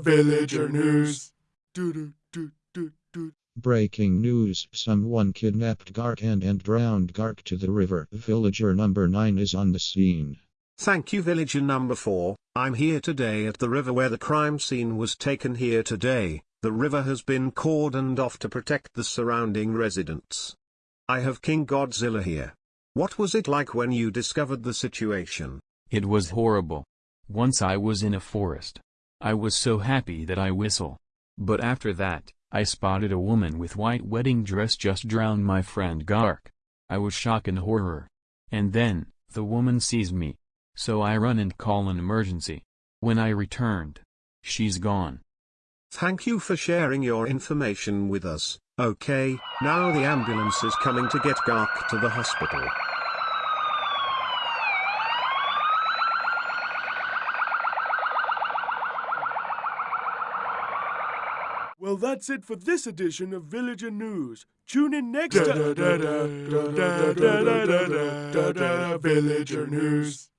Villager news. Breaking news Someone kidnapped Garkand and drowned Gark to the river. Villager number 9 is on the scene. Thank you villager number 4, I'm here today at the river where the crime scene was taken here today, the river has been cordoned off to protect the surrounding residents. I have King Godzilla here. What was it like when you discovered the situation? It was horrible. Once I was in a forest. I was so happy that I whistle. But after that, I spotted a woman with white wedding dress just drown my friend Gark. I was shocked and horror. And then, the woman sees me. So I run and call an emergency. When I returned, she's gone. Thank you for sharing your information with us. Okay, now the ambulance is coming to get Gark to the hospital. Well, that's it for this edition of Villager News. Tune in next time. Villager News.